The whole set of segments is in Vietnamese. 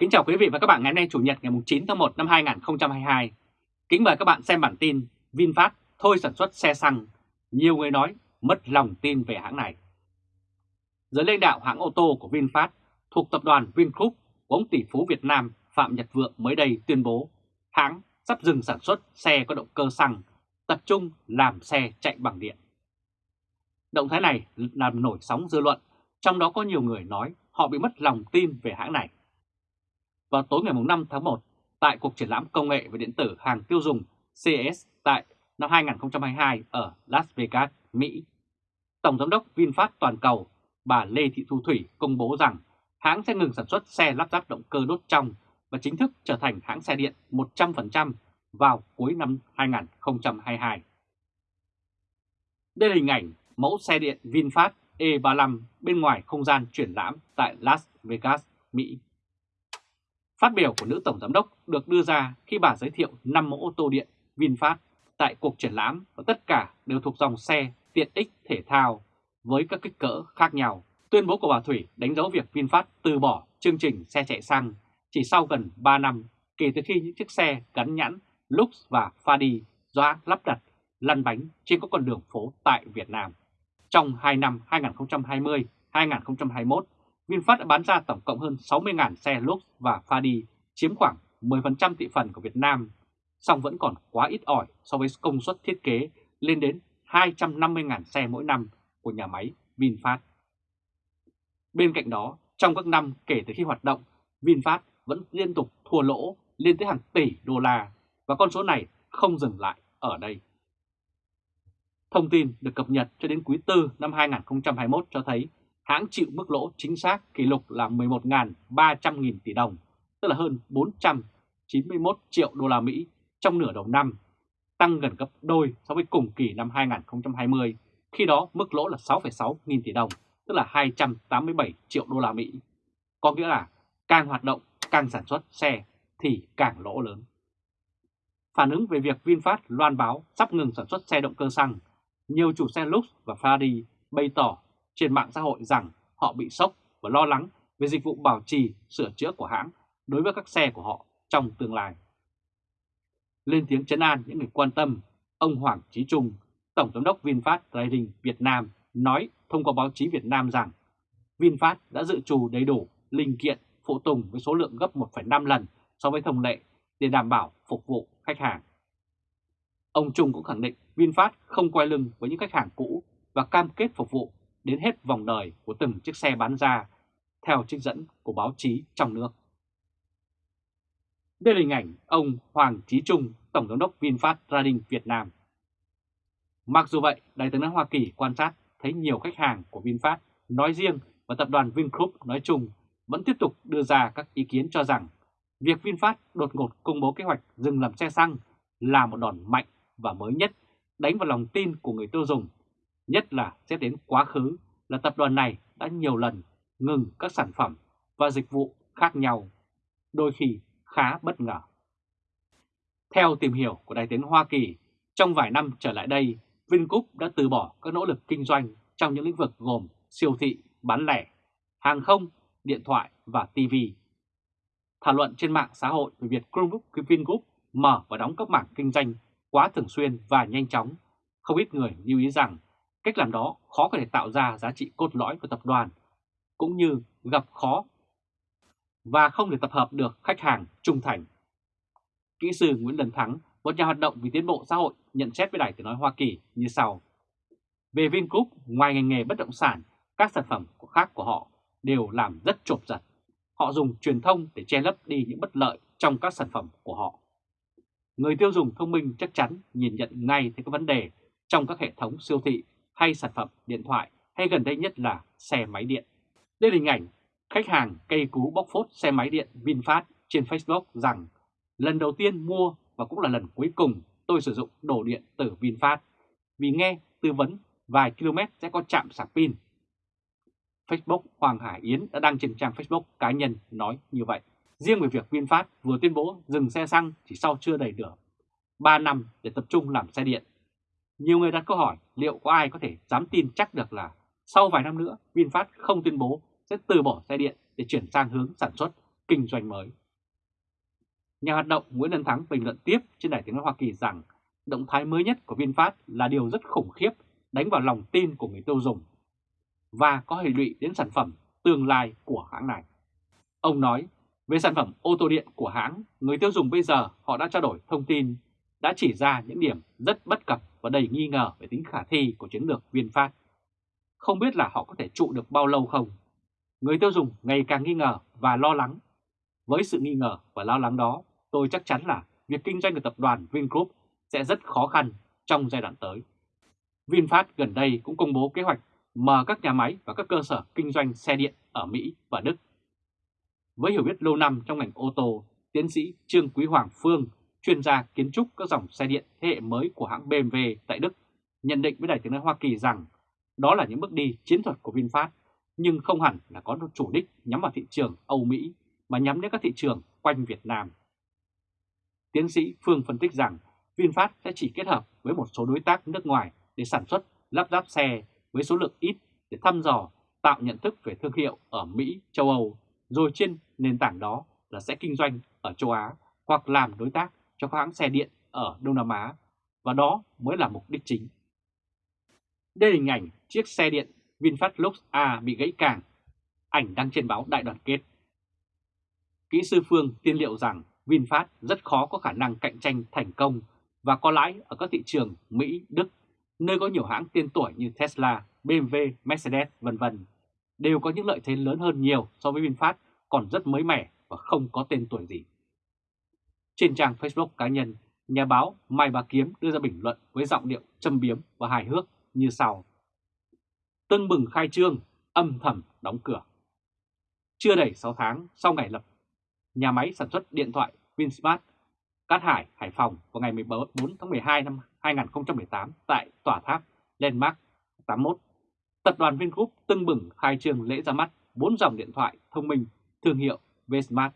Kính chào quý vị và các bạn ngày hôm nay Chủ nhật ngày 9 tháng 1 năm 2022. Kính mời các bạn xem bản tin VinFast thôi sản xuất xe xăng. Nhiều người nói mất lòng tin về hãng này. Giới lãnh đạo hãng ô tô của VinFast thuộc tập đoàn Vingroup của ông tỷ phú Việt Nam Phạm Nhật Vượng mới đây tuyên bố hãng sắp dừng sản xuất xe có động cơ xăng, tập trung làm xe chạy bằng điện. Động thái này làm nổi sóng dư luận, trong đó có nhiều người nói họ bị mất lòng tin về hãng này. Vào tối ngày 5 tháng 1, tại cuộc triển lãm công nghệ và điện tử hàng tiêu dùng CES tại năm 2022 ở Las Vegas, Mỹ, Tổng Giám đốc VinFast Toàn cầu bà Lê Thị Thu Thủy công bố rằng hãng sẽ ngừng sản xuất xe lắp ráp động cơ đốt trong và chính thức trở thành hãng xe điện 100% vào cuối năm 2022. Đây là hình ảnh mẫu xe điện VinFast E35 bên ngoài không gian triển lãm tại Las Vegas, Mỹ. Phát biểu của nữ tổng giám đốc được đưa ra khi bà giới thiệu 5 mẫu ô tô điện VinFast tại cuộc triển lãm và tất cả đều thuộc dòng xe tiện ích thể thao với các kích cỡ khác nhau. Tuyên bố của bà Thủy đánh dấu việc VinFast từ bỏ chương trình xe chạy xăng chỉ sau gần 3 năm kể từ khi những chiếc xe gắn nhãn Lux và Fadi do lắp đặt lăn bánh trên các con đường phố tại Việt Nam. Trong 2 năm 2020-2021, VinFast đã bán ra tổng cộng hơn 60.000 xe Lux và Fadi, chiếm khoảng 10% thị phần của Việt Nam, song vẫn còn quá ít ỏi so với công suất thiết kế lên đến 250.000 xe mỗi năm của nhà máy VinFast. Bên cạnh đó, trong các năm kể từ khi hoạt động, VinFast vẫn liên tục thua lỗ lên tới hàng tỷ đô la và con số này không dừng lại ở đây. Thông tin được cập nhật cho đến quý 4 năm 2021 cho thấy hãng chịu mức lỗ chính xác kỷ lục là 11.300 nghìn tỷ đồng, tức là hơn 491 triệu đô la Mỹ trong nửa đầu năm, tăng gần gấp đôi so với cùng kỳ năm 2020, khi đó mức lỗ là 6,6 nghìn tỷ đồng, tức là 287 triệu đô la Mỹ. Có nghĩa là càng hoạt động, càng sản xuất xe thì càng lỗ lớn. Phản ứng về việc VinFast loan báo sắp ngừng sản xuất xe động cơ xăng, nhiều chủ xe Lux và Ferrari bày tỏ trên mạng xã hội rằng họ bị sốc và lo lắng về dịch vụ bảo trì, sửa chữa của hãng đối với các xe của họ trong tương lai. Lên tiếng chấn an những người quan tâm, ông Hoàng Chí Trung, Tổng Giám đốc VinFast Trading Việt Nam nói thông qua báo chí Việt Nam rằng VinFast đã dự trù đầy đủ linh kiện phụ tùng với số lượng gấp 1,5 lần so với thông lệ để đảm bảo phục vụ khách hàng. Ông Trung cũng khẳng định VinFast không quay lưng với những khách hàng cũ và cam kết phục vụ đến hết vòng đời của từng chiếc xe bán ra, theo trích dẫn của báo chí trong nước. Đây là hình ảnh ông Hoàng Chí Trung, Tổng giám đốc VinFast Trading Việt Nam. Mặc dù vậy, Đại tướng Hoa Kỳ quan sát thấy nhiều khách hàng của VinFast nói riêng và tập đoàn Vingroup nói chung vẫn tiếp tục đưa ra các ý kiến cho rằng việc VinFast đột ngột công bố kế hoạch dừng làm xe xăng là một đòn mạnh và mới nhất đánh vào lòng tin của người tiêu dùng, nhất là xét đến quá khứ là tập đoàn này đã nhiều lần ngừng các sản phẩm và dịch vụ khác nhau, đôi khi khá bất ngờ. Theo tìm hiểu của Đại tiếng Hoa Kỳ, trong vài năm trở lại đây, Vingroup đã từ bỏ các nỗ lực kinh doanh trong những lĩnh vực gồm siêu thị, bán lẻ, hàng không, điện thoại và TV. Thảo luận trên mạng xã hội về việc Vingroup mở và đóng các mảng kinh doanh quá thường xuyên và nhanh chóng, không ít người lưu ý rằng cách làm đó khó có thể tạo ra giá trị cốt lõi của tập đoàn, cũng như gặp khó và không thể tập hợp được khách hàng trung thành. Kỹ sư Nguyễn Đần Thắng, một nhà hoạt động vì tiến bộ xã hội, nhận xét với Đài Tiếng Nói Hoa Kỳ như sau. Về Vingroup, ngoài ngành nghề bất động sản, các sản phẩm khác của họ đều làm rất trộm giật. Họ dùng truyền thông để che lấp đi những bất lợi trong các sản phẩm của họ. Người tiêu dùng thông minh chắc chắn nhìn nhận ngay thấy các vấn đề trong các hệ thống siêu thị hay sản phẩm điện thoại hay gần đây nhất là xe máy điện. Đây là hình ảnh khách hàng cây cú bóc phốt xe máy điện VinFast trên Facebook rằng, lần đầu tiên mua và cũng là lần cuối cùng tôi sử dụng đồ điện từ VinFast, vì nghe tư vấn vài km sẽ có chạm sạc pin. Facebook Hoàng Hải Yến đã đăng trên trang Facebook cá nhân nói như vậy. Riêng về việc VinFast vừa tuyên bố dừng xe xăng chỉ sau chưa đầy được 3 năm để tập trung làm xe điện. Nhiều người đặt câu hỏi liệu có ai có thể dám tin chắc được là sau vài năm nữa VinFast không tuyên bố sẽ từ bỏ xe điện để chuyển sang hướng sản xuất kinh doanh mới. Nhà hoạt động Nguyễn Đăng Thắng bình luận tiếp trên đài tiếng nói Hoa Kỳ rằng động thái mới nhất của VinFast là điều rất khủng khiếp đánh vào lòng tin của người tiêu dùng và có hệ lụy đến sản phẩm tương lai của hãng này. Ông nói, về sản phẩm ô tô điện của hãng, người tiêu dùng bây giờ họ đã trao đổi thông tin, đã chỉ ra những điểm rất bất cập và đầy nghi ngờ về tính khả thi của chiến lược VinFast. Không biết là họ có thể trụ được bao lâu không? Người tiêu dùng ngày càng nghi ngờ và lo lắng. Với sự nghi ngờ và lo lắng đó, tôi chắc chắn là việc kinh doanh của tập đoàn Vingroup sẽ rất khó khăn trong giai đoạn tới. VinFast gần đây cũng công bố kế hoạch mở các nhà máy và các cơ sở kinh doanh xe điện ở Mỹ và Đức. Với hiểu biết lâu năm trong ngành ô tô, tiến sĩ Trương Quý Hoàng Phương, chuyên gia kiến trúc các dòng xe điện thế hệ mới của hãng BMW tại Đức, nhận định với Đài tiếng nói Hoa Kỳ rằng đó là những bước đi chiến thuật của VinFast, nhưng không hẳn là có chủ đích nhắm vào thị trường Âu Mỹ mà nhắm đến các thị trường quanh Việt Nam. Tiến sĩ Phương phân tích rằng VinFast sẽ chỉ kết hợp với một số đối tác nước ngoài để sản xuất, lắp ráp xe với số lượng ít để thăm dò, tạo nhận thức về thương hiệu ở Mỹ, châu Âu, rồi trên nền tảng đó là sẽ kinh doanh ở châu Á hoặc làm đối tác cho các hãng xe điện ở Đông Nam Á, và đó mới là mục đích chính. Đây là hình ảnh chiếc xe điện VinFast Lux A bị gãy càng, ảnh đăng trên báo Đại đoàn kết. Kỹ sư Phương tiên liệu rằng VinFast rất khó có khả năng cạnh tranh thành công và có lãi ở các thị trường Mỹ, Đức, nơi có nhiều hãng tiên tuổi như Tesla, BMW, Mercedes, vân vân đều có những lợi thế lớn hơn nhiều so với VinFast còn rất mới mẻ và không có tên tuổi gì. Trên trang Facebook cá nhân, nhà báo Mai Bá Kiếm đưa ra bình luận với giọng điệu châm biếm và hài hước như sau. Tưng bừng khai trương, âm thầm đóng cửa. Chưa đầy 6 tháng sau ngày lập nhà máy sản xuất điện thoại Vinsmart Cát Hải, Hải Phòng vào ngày 14 tháng 12 năm 2018 tại tòa tháp Landmark 81. Tập đoàn Vingroup tưng bừng khai trương lễ ra mắt 4 dòng điện thoại thông minh thương hiệu Vsmart.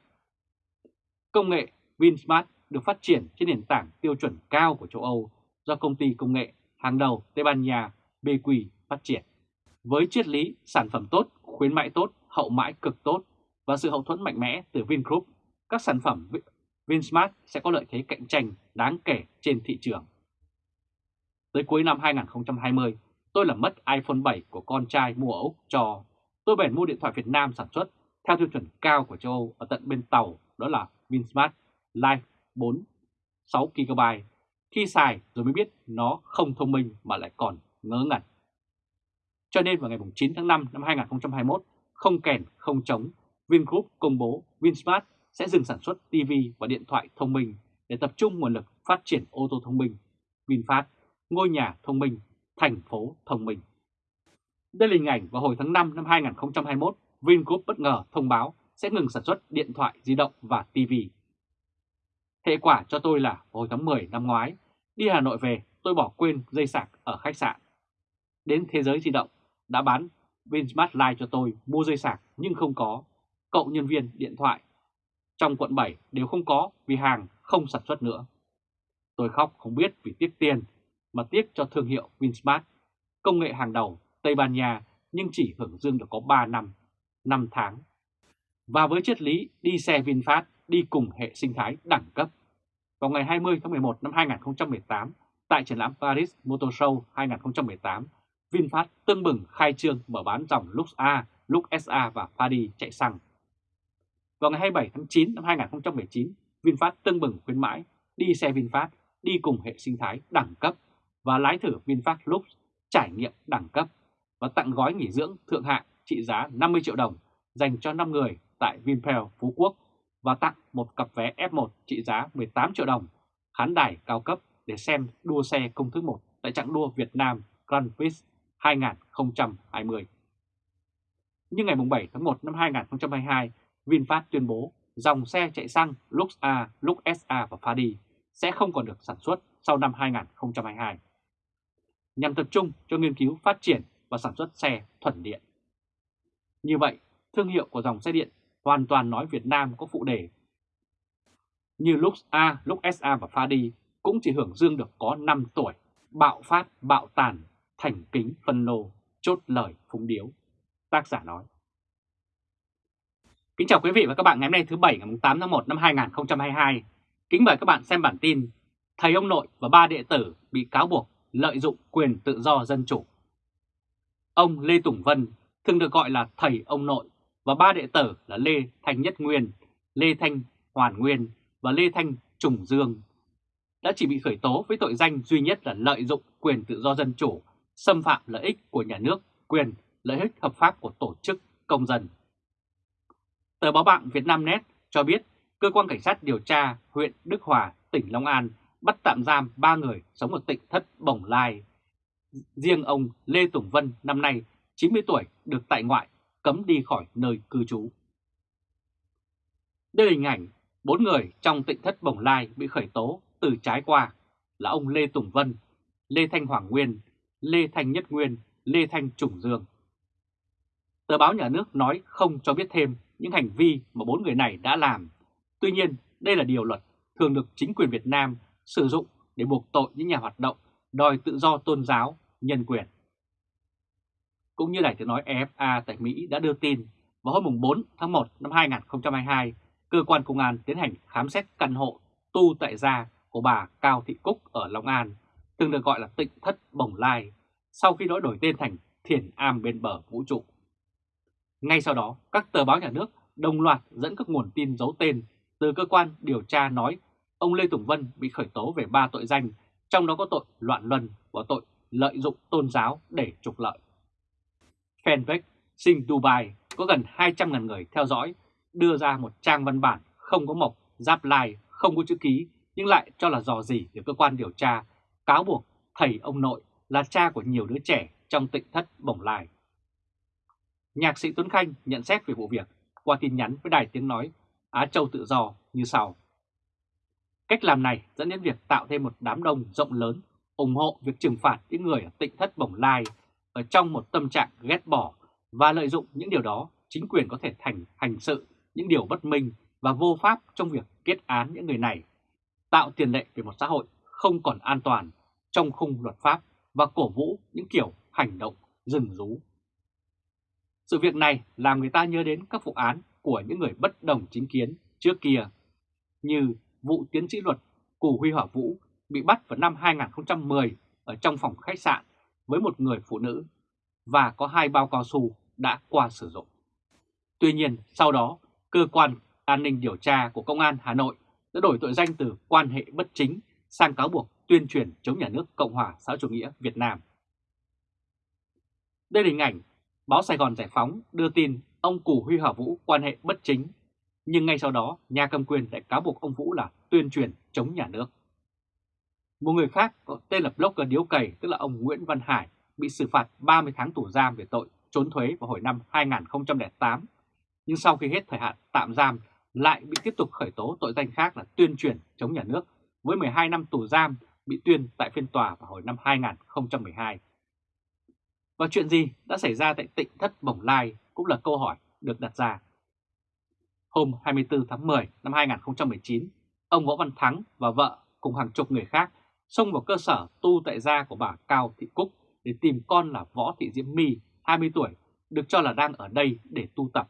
Công nghệ Vinsmart được phát triển trên nền tảng tiêu chuẩn cao của châu Âu do công ty công nghệ hàng đầu Tây Ban Nha BQ phát triển. Với triết lý sản phẩm tốt, khuyến mại tốt, hậu mãi cực tốt và sự hậu thuẫn mạnh mẽ từ Vingroup, các sản phẩm Vinsmart sẽ có lợi thế cạnh tranh đáng kể trên thị trường. Tới cuối năm 2020, tôi làm mất iPhone 7 của con trai mua ở Úc cho. Tôi bèn mua điện thoại Việt Nam sản xuất theo tiêu chuẩn cao của châu Âu ở tận bên tàu, đó là Vinsmart Life 4 6GB. Khi xài rồi mới biết nó không thông minh mà lại còn ngớ ngẩn. Cho nên vào ngày 9 tháng 5 năm 2021, không kèn không chống, Vingroup công bố Vinsmart sẽ dừng sản xuất TV và điện thoại thông minh để tập trung nguồn lực phát triển ô tô thông minh. VinFast, ngôi nhà thông minh, thành phố thông minh. Đây là hình ảnh vào hồi tháng 5 năm 2021, Vingroup bất ngờ thông báo sẽ ngừng sản xuất điện thoại di động và TV. Hệ quả cho tôi là hồi tháng 10 năm ngoái, đi Hà Nội về tôi bỏ quên dây sạc ở khách sạn. Đến Thế giới di động đã bán Vinsmart Live cho tôi mua dây sạc nhưng không có. Cậu nhân viên điện thoại trong quận 7 đều không có vì hàng không sản xuất nữa. Tôi khóc không biết vì tiếc tiền, mà tiếc cho thương hiệu Vinsmart, công nghệ hàng đầu Tây Ban Nha nhưng chỉ hưởng dương được có 3 năm, 5 tháng. Và với triết lý đi xe VinFast đi cùng hệ sinh thái đẳng cấp. Vào ngày 20 tháng 11 năm 2018, tại triển lãm Paris Motor Show 2018, VinFast tương bừng khai trương mở bán dòng Lux A, Lux SA và Fadi chạy xăng vào ngày 27 tháng 9 năm 2019, VinFast tương bừng khuyến mãi đi xe VinFast đi cùng hệ sinh thái đẳng cấp và lái thử VinFast Lux trải nghiệm đẳng cấp và tặng gói nghỉ dưỡng thượng hạng trị giá 50 triệu đồng dành cho 5 người tại Vinpearl Phú Quốc và tặng một cặp vé F1 trị giá 18 triệu đồng khán đài cao cấp để xem đua xe công thức 1 tại trạng đua Việt Nam Grand Prix 2020. Nhưng ngày 7 tháng 1 năm 2022, VinFast tuyên bố dòng xe chạy xăng Lux A, Lux SA và Fadi sẽ không còn được sản xuất sau năm 2022, nhằm tập trung cho nghiên cứu phát triển và sản xuất xe thuần điện. Như vậy, thương hiệu của dòng xe điện hoàn toàn nói Việt Nam có phụ đề. Như lúc A, lúc SA và Pha đi cũng chỉ hưởng dương được có 5 tuổi, bạo phát, bạo tàn, thành kính phân lô, chốt lời phúng điếu. Tác giả nói. Kính chào quý vị và các bạn ngày hôm nay thứ Bảy ngày 8 tháng 1 năm 2022. Kính mời các bạn xem bản tin Thầy ông nội và ba đệ tử bị cáo buộc lợi dụng quyền tự do dân chủ. Ông Lê Tùng Vân thường được gọi là thầy ông nội và ba đệ tử là Lê Thanh Nhất Nguyên, Lê Thanh Hoàn Nguyên và Lê Thanh Trùng Dương đã chỉ bị khởi tố với tội danh duy nhất là lợi dụng quyền tự do dân chủ, xâm phạm lợi ích của nhà nước, quyền lợi ích hợp pháp của tổ chức công dân. Tờ báo bạn Việt Nam Net cho biết cơ quan cảnh sát điều tra huyện Đức Hòa, tỉnh Long An bắt tạm giam 3 người sống ở tỉnh Thất Bồng Lai. Riêng ông Lê Tùng Vân năm nay 90 tuổi được tại ngoại cấm đi khỏi nơi cư trú. Đây là hình ảnh bốn người trong tịnh Thất Bồng Lai bị khởi tố từ trái qua là ông Lê Tùng Vân, Lê Thanh Hoàng Nguyên, Lê Thanh Nhất Nguyên, Lê Thanh Trùng Dương. Tờ báo nhà nước nói không cho biết thêm những hành vi mà bốn người này đã làm. Tuy nhiên, đây là điều luật thường được chính quyền Việt Nam sử dụng để buộc tội những nhà hoạt động đòi tự do tôn giáo, nhân quyền. Cũng như Đài tiếng nói EFA tại Mỹ đã đưa tin, vào hôm 4 tháng 1 năm 2022, cơ quan công an tiến hành khám xét căn hộ tu tại gia của bà Cao Thị Cúc ở Long An, từng được gọi là tịnh thất Bồng Lai, sau khi đổi đổi tên thành Thiền Am bên bờ vũ trụ. Ngay sau đó, các tờ báo nhà nước đồng loạt dẫn các nguồn tin giấu tên từ cơ quan điều tra nói ông Lê Tùng Vân bị khởi tố về ba tội danh, trong đó có tội loạn luân và tội lợi dụng tôn giáo để trục lợi. Fanpage sinh Dubai có gần 200.000 người theo dõi, đưa ra một trang văn bản không có mộc, giáp lai, không có chữ ký, nhưng lại cho là dò gì để cơ quan điều tra, cáo buộc thầy ông nội là cha của nhiều đứa trẻ trong tịnh thất bổng lai. Nhạc sĩ Tuấn Khanh nhận xét về vụ việc qua tin nhắn với đài tiếng nói Á Châu Tự Do như sau. Cách làm này dẫn đến việc tạo thêm một đám đông rộng lớn ủng hộ việc trừng phạt những người ở tịnh thất bổng lai ở trong một tâm trạng ghét bỏ và lợi dụng những điều đó chính quyền có thể thành hành sự những điều bất minh và vô pháp trong việc kết án những người này, tạo tiền lệ về một xã hội không còn an toàn trong khung luật pháp và cổ vũ những kiểu hành động rừng rú. Sự việc này làm người ta nhớ đến các vụ án của những người bất đồng chính kiến trước kia, như vụ tiến sĩ luật Cù Huy Hỏa Vũ bị bắt vào năm 2010 ở trong phòng khách sạn với một người phụ nữ và có hai bao cao su đã qua sử dụng. Tuy nhiên, sau đó, cơ quan an ninh điều tra của Công an Hà Nội đã đổi tội danh từ quan hệ bất chính sang cáo buộc tuyên truyền chống nhà nước Cộng hòa xã chủ nghĩa Việt Nam. Đây là hình ảnh báo Sài Gòn Giải Phóng đưa tin ông Cù Huy Hỏa Vũ quan hệ bất chính, nhưng ngay sau đó nhà cầm quyền lại cáo buộc ông Vũ là tuyên truyền chống nhà nước. Một người khác có tên là blogger điếu cày tức là ông Nguyễn Văn Hải bị xử phạt 30 tháng tù giam về tội trốn thuế vào hồi năm 2008. Nhưng sau khi hết thời hạn tạm giam lại bị tiếp tục khởi tố tội danh khác là tuyên truyền chống nhà nước với 12 năm tù giam bị tuyên tại phiên tòa vào hồi năm 2012. Và chuyện gì đã xảy ra tại tỉnh Thất Bồng Lai cũng là câu hỏi được đặt ra. Hôm 24 tháng 10 năm 2019, ông Võ Văn Thắng và vợ cùng hàng chục người khác xông vào cơ sở tu tại gia của bà Cao Thị Cúc để tìm con là Võ Thị Diễm My, 20 tuổi, được cho là đang ở đây để tu tập.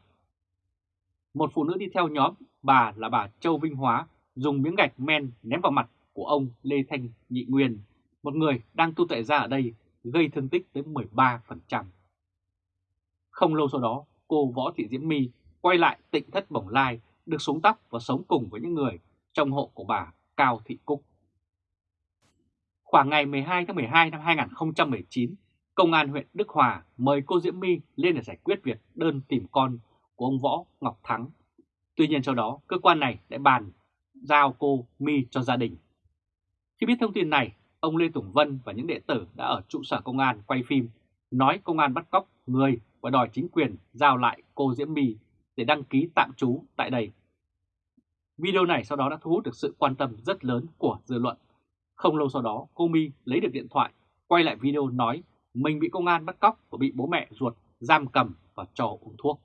Một phụ nữ đi theo nhóm, bà là bà Châu Vinh Hóa, dùng miếng gạch men ném vào mặt của ông Lê Thanh Nhị Nguyên, một người đang tu tại gia ở đây, gây thương tích tới 13%. Không lâu sau đó, cô Võ Thị Diễm My quay lại tịnh thất bổng lai, được xuống tóc và sống cùng với những người trong hộ của bà Cao Thị Cúc. Khoảng ngày 12 tháng 12 năm 2019, Công an huyện Đức Hòa mời cô Diễm My lên để giải quyết việc đơn tìm con của ông Võ Ngọc Thắng. Tuy nhiên sau đó, cơ quan này đã bàn giao cô My cho gia đình. Khi biết thông tin này, ông Lê Tùng Vân và những đệ tử đã ở trụ sở công an quay phim, nói công an bắt cóc người và đòi chính quyền giao lại cô Diễm My để đăng ký tạm trú tại đây. Video này sau đó đã thu hút được sự quan tâm rất lớn của dư luận. Không lâu sau đó, cô My lấy được điện thoại, quay lại video nói mình bị công an bắt cóc và bị bố mẹ ruột giam cầm và cho uống thuốc.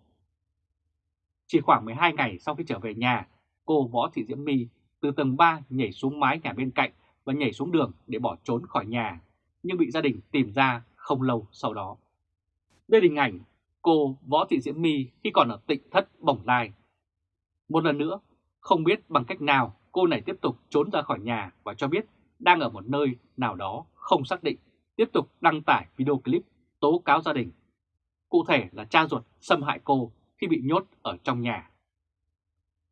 Chỉ khoảng 12 ngày sau khi trở về nhà, cô Võ Thị Diễm My từ tầng 3 nhảy xuống mái nhà bên cạnh và nhảy xuống đường để bỏ trốn khỏi nhà, nhưng bị gia đình tìm ra không lâu sau đó. Đây là hình ảnh cô Võ Thị Diễm My khi còn ở tịnh thất Bồng Lai Một lần nữa, không biết bằng cách nào cô này tiếp tục trốn ra khỏi nhà và cho biết đang ở một nơi nào đó không xác định, tiếp tục đăng tải video clip tố cáo gia đình. Cụ thể là cha ruột xâm hại cô khi bị nhốt ở trong nhà.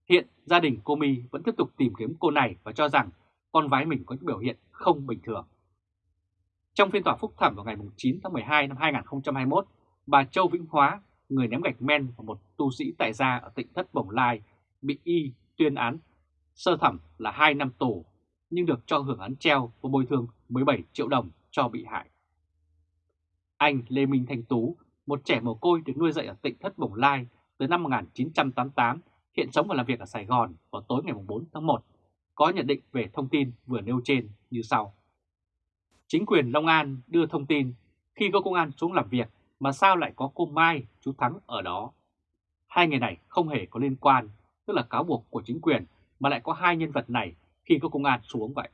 Hiện gia đình cô My vẫn tiếp tục tìm kiếm cô này và cho rằng con gái mình có những biểu hiện không bình thường. Trong phiên tòa phúc thẩm vào ngày 9 tháng 12 năm 2021, bà Châu Vĩnh Hóa, người ném gạch men vào một tu sĩ tại gia ở tỉnh Thất Bồng Lai, bị y tuyên án sơ thẩm là 2 năm tù, nhưng được cho hưởng án treo và bồi thường 17 triệu đồng cho bị hại. Anh Lê Minh Thanh Tú, một trẻ mồ côi được nuôi dạy ở tỉnh Thất Bồng Lai từ năm 1988, hiện sống và làm việc ở Sài Gòn vào tối ngày 4 tháng 1, có nhận định về thông tin vừa nêu trên như sau. Chính quyền Long An đưa thông tin khi có công an xuống làm việc mà sao lại có cô Mai, chú Thắng ở đó. Hai người này không hề có liên quan, tức là cáo buộc của chính quyền mà lại có hai nhân vật này khi có công an xuống vậy.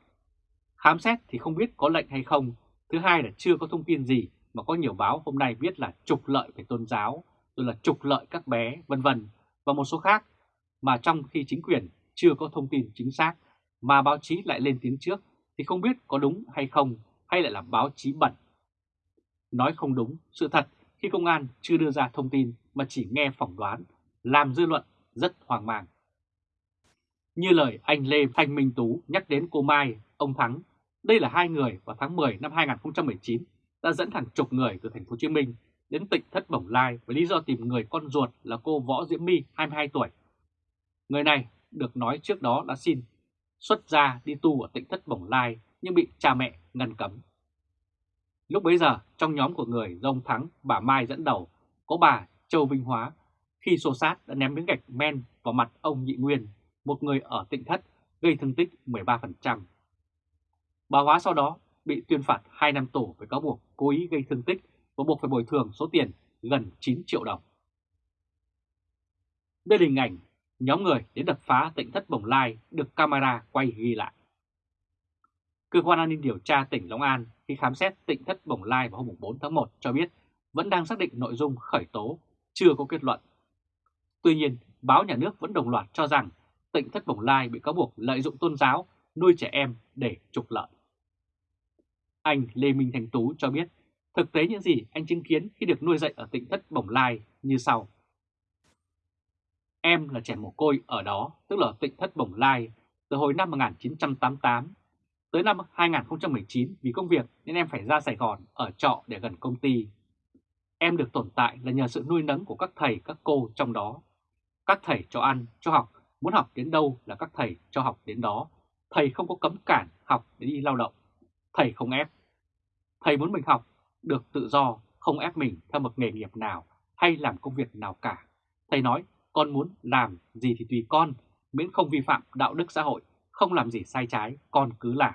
Khám xét thì không biết có lệnh hay không, thứ hai là chưa có thông tin gì mà có nhiều báo hôm nay viết là trục lợi về tôn giáo, rồi là trục lợi các bé, vân vân và một số khác mà trong khi chính quyền chưa có thông tin chính xác mà báo chí lại lên tiếng trước thì không biết có đúng hay không hay lại là báo chí bẩn. Nói không đúng, sự thật khi công an chưa đưa ra thông tin mà chỉ nghe phỏng đoán, làm dư luận rất hoang mang. Như lời anh Lê Thanh Minh Tú nhắc đến cô Mai, ông Thắng, đây là hai người vào tháng 10 năm 2019 đã dẫn hàng chục người từ thành phố Hồ Chí Minh đến tỉnh Thất Bồng Lai với lý do tìm người con ruột là cô Võ Diễm My 22 tuổi. Người này được nói trước đó đã xin xuất gia đi tu ở tỉnh Thất Bồng Lai nhưng bị cha mẹ ngăn cấm. Lúc bấy giờ, trong nhóm của người do ông Thắng, bà Mai dẫn đầu, có bà Châu Vinh Hóa, khi xô sát đã ném miếng gạch men vào mặt ông Nhị Nguyên, một người ở tỉnh Thất, gây thương tích 13%. Bà Hóa sau đó bị tuyên phạt 2 năm tù với cáo buộc cố ý gây thương tích và buộc phải bồi thường số tiền gần 9 triệu đồng. Đây là hình ảnh nhóm người đến đập phá tỉnh Thất Bồng Lai được camera quay ghi lại. Cơ quan an ninh điều tra tỉnh Long An khi khám xét tỉnh Thất Bồng Lai vào hôm 4 tháng 1 cho biết vẫn đang xác định nội dung khởi tố, chưa có kết luận. Tuy nhiên, báo nhà nước vẫn đồng loạt cho rằng tỉnh Thất Bồng Lai bị cáo buộc lợi dụng tôn giáo, nuôi trẻ em để trục lợi. Anh Lê Minh Thành Tú cho biết thực tế những gì anh chứng kiến khi được nuôi dạy ở tỉnh Thất Bồng Lai như sau. Em là trẻ mồ côi ở đó, tức là tỉnh Thất Bồng Lai, từ hồi năm 1988 Tới năm 2019 vì công việc nên em phải ra Sài Gòn ở trọ để gần công ty. Em được tồn tại là nhờ sự nuôi nấng của các thầy, các cô trong đó. Các thầy cho ăn, cho học, muốn học đến đâu là các thầy cho học đến đó. Thầy không có cấm cản học để đi lao động. Thầy không ép. Thầy muốn mình học, được tự do, không ép mình theo một nghề nghiệp nào hay làm công việc nào cả. Thầy nói, con muốn làm gì thì tùy con, miễn không vi phạm đạo đức xã hội, không làm gì sai trái, con cứ làm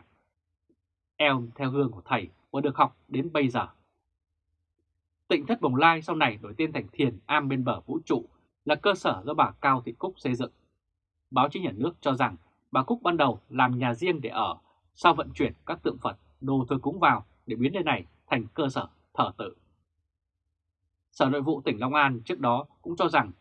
em theo gương của thầy và được học đến bây giờ. Tịnh thất Bồng Lai sau này đổi tên thành Thiền Am bên bờ vũ trụ là cơ sở do bà Cao Thị Cúc xây dựng. Báo chí nhà nước cho rằng bà Cúc ban đầu làm nhà riêng để ở, sau vận chuyển các tượng Phật, đồ thờ cúng vào để biến nơi này thành cơ sở thờ tự. Sở Nội vụ tỉnh Long An trước đó cũng cho rằng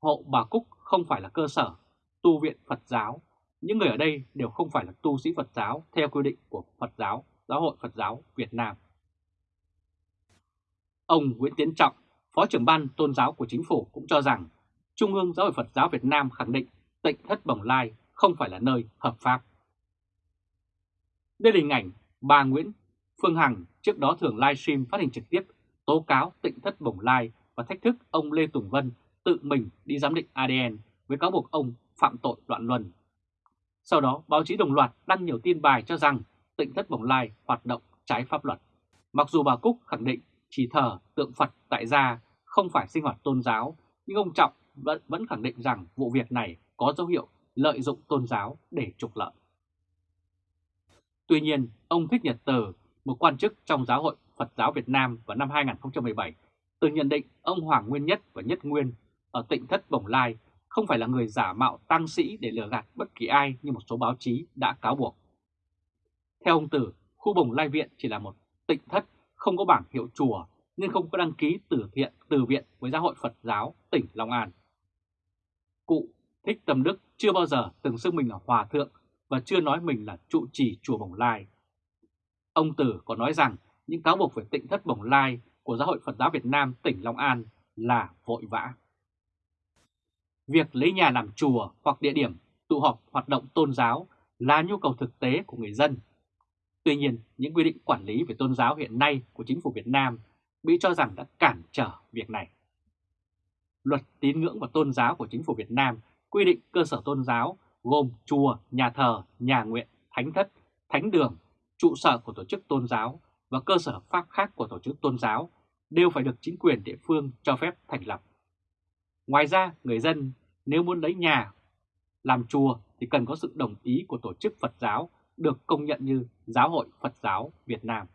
hộ bà Cúc không phải là cơ sở tu viện Phật giáo những người ở đây đều không phải là tu sĩ Phật giáo theo quy định của Phật giáo, Giáo hội Phật giáo Việt Nam. Ông Nguyễn Tiến Trọng, Phó trưởng ban tôn giáo của chính phủ cũng cho rằng Trung ương Giáo hội Phật giáo Việt Nam khẳng định tịnh thất Bồng Lai không phải là nơi hợp pháp. Đây là hình ảnh bà Nguyễn Phương Hằng trước đó thường livestream phát hình trực tiếp tố cáo tịnh thất Bồng Lai và thách thức ông Lê Tùng Vân tự mình đi giám định ADN với cáo buộc ông phạm tội loạn luân sau đó, báo chí đồng loạt đăng nhiều tin bài cho rằng tịnh thất Bồng Lai hoạt động trái pháp luật. Mặc dù bà Cúc khẳng định chỉ thờ tượng Phật tại gia không phải sinh hoạt tôn giáo, nhưng ông Trọng vẫn, vẫn khẳng định rằng vụ việc này có dấu hiệu lợi dụng tôn giáo để trục lợi. Tuy nhiên, ông Thích Nhật Từ, một quan chức trong Giáo hội Phật giáo Việt Nam vào năm 2017, từng nhận định ông Hoàng Nguyên Nhất và Nhất Nguyên ở tỉnh Thất Bồng Lai không phải là người giả mạo tăng sĩ để lừa gạt bất kỳ ai như một số báo chí đã cáo buộc. Theo ông Tử, khu Bồng Lai Viện chỉ là một tịnh thất không có bảng hiệu chùa nên không có đăng ký từ thiện từ viện với giáo hội Phật giáo tỉnh Long An. Cụ Thích Tâm Đức chưa bao giờ từng xưng mình là hòa thượng và chưa nói mình là trụ trì chùa Bồng Lai. Ông Tử còn nói rằng những cáo buộc về tịnh thất Bồng Lai của Giáo hội Phật giáo Việt Nam tỉnh Long An là vội vã. Việc lấy nhà làm chùa hoặc địa điểm tụ họp hoạt động tôn giáo là nhu cầu thực tế của người dân. Tuy nhiên, những quy định quản lý về tôn giáo hiện nay của chính phủ Việt Nam bị cho rằng đã cản trở việc này. Luật tín ngưỡng và tôn giáo của chính phủ Việt Nam quy định cơ sở tôn giáo gồm chùa, nhà thờ, nhà nguyện, thánh thất, thánh đường, trụ sở của tổ chức tôn giáo và cơ sở pháp khác của tổ chức tôn giáo đều phải được chính quyền địa phương cho phép thành lập. Ngoài ra, người dân nếu muốn lấy nhà làm chùa thì cần có sự đồng ý của tổ chức Phật giáo được công nhận như Giáo hội Phật giáo Việt Nam.